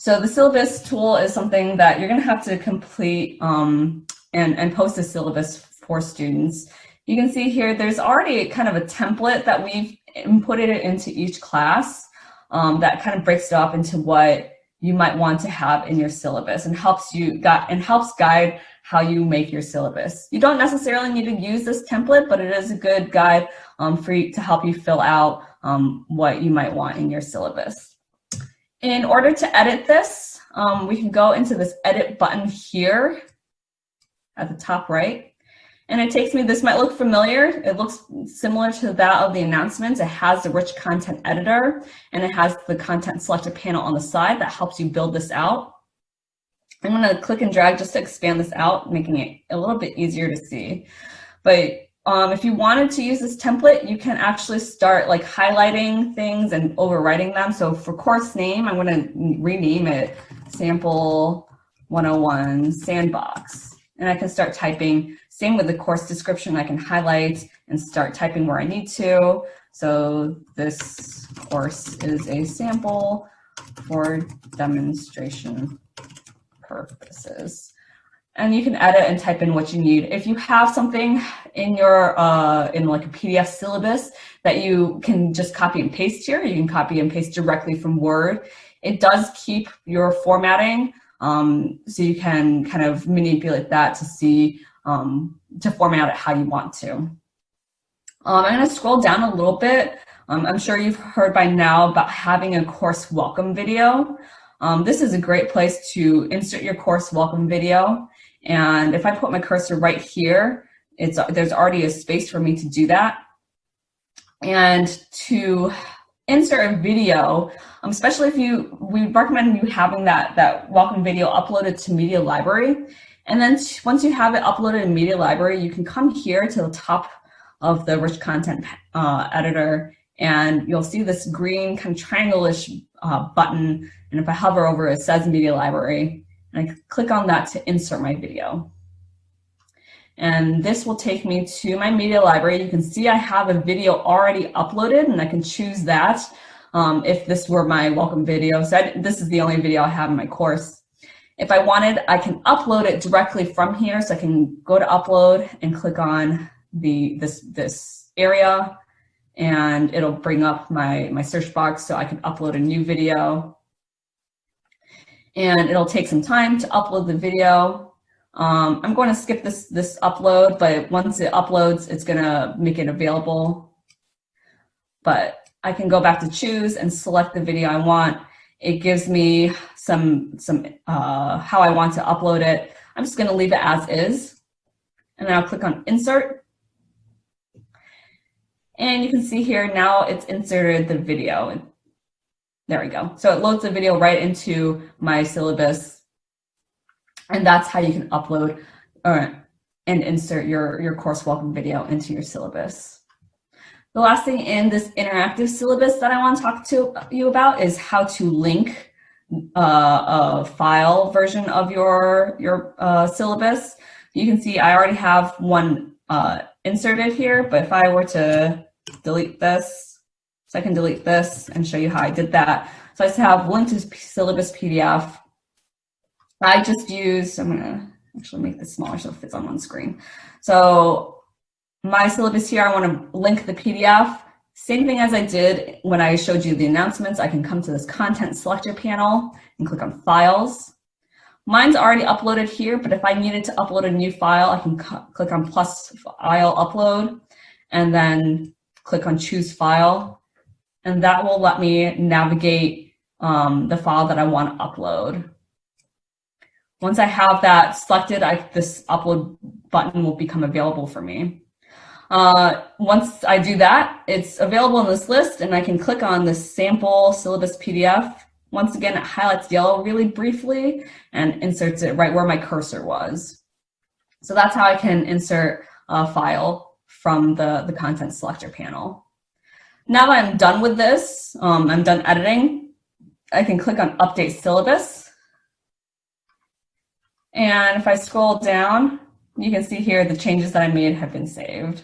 So the syllabus tool is something that you're gonna have to complete um, and, and post a syllabus for students. You can see here, there's already kind of a template that we've inputted it into each class um, that kind of breaks it up into what you might want to have in your syllabus and helps you got and helps guide how you make your syllabus. You don't necessarily need to use this template, but it is a good guide um, for you to help you fill out um, what you might want in your syllabus. In order to edit this, um, we can go into this edit button here at the top right. And it takes me, this might look familiar. It looks similar to that of the announcements. It has the rich content editor and it has the content selector panel on the side that helps you build this out. I'm gonna click and drag just to expand this out, making it a little bit easier to see. But um, if you wanted to use this template, you can actually start like highlighting things and overwriting them. So for course name, I'm to rename it sample 101 sandbox. And I can start typing, same with the course description, I can highlight and start typing where I need to. So this course is a sample for demonstration purposes and you can edit and type in what you need. If you have something in your, uh, in like a PDF syllabus that you can just copy and paste here, you can copy and paste directly from Word. It does keep your formatting, um, so you can kind of manipulate that to see, um, to format it how you want to. Um, I'm gonna scroll down a little bit. Um, I'm sure you've heard by now about having a course welcome video. Um, this is a great place to insert your course welcome video. And if I put my cursor right here, it's, there's already a space for me to do that. And to insert a video, um, especially if you, we recommend you having that, that welcome video uploaded to Media Library. And then once you have it uploaded in Media Library, you can come here to the top of the rich content uh, editor and you'll see this green kind of triangle-ish uh, button. And if I hover over it, it says Media Library. And I click on that to insert my video. And this will take me to my media library. You can see I have a video already uploaded and I can choose that um, if this were my welcome video. So I, this is the only video I have in my course. If I wanted, I can upload it directly from here. So I can go to upload and click on the this, this area and it'll bring up my, my search box so I can upload a new video and it'll take some time to upload the video. Um, I'm going to skip this, this upload, but once it uploads, it's going to make it available. But I can go back to choose and select the video I want. It gives me some, some uh, how I want to upload it. I'm just going to leave it as is. And then I'll click on insert. And you can see here now it's inserted the video. There we go. So it loads the video right into my syllabus. And that's how you can upload or, and insert your, your course welcome video into your syllabus. The last thing in this interactive syllabus that I want to talk to you about is how to link uh, a file version of your, your uh, syllabus. You can see I already have one uh, inserted here, but if I were to delete this, so I can delete this and show you how I did that. So I have linked to syllabus PDF. I just use, I'm gonna actually make this smaller so it fits on one screen. So my syllabus here, I wanna link the PDF. Same thing as I did when I showed you the announcements, I can come to this content selector panel and click on files. Mine's already uploaded here, but if I needed to upload a new file, I can click on plus file upload and then click on choose file and that will let me navigate um, the file that I want to upload. Once I have that selected, I, this upload button will become available for me. Uh, once I do that, it's available in this list and I can click on the sample syllabus PDF. Once again, it highlights yellow really briefly and inserts it right where my cursor was. So that's how I can insert a file from the, the content selector panel. Now I'm done with this, um, I'm done editing, I can click on update syllabus. And if I scroll down, you can see here the changes that I made have been saved.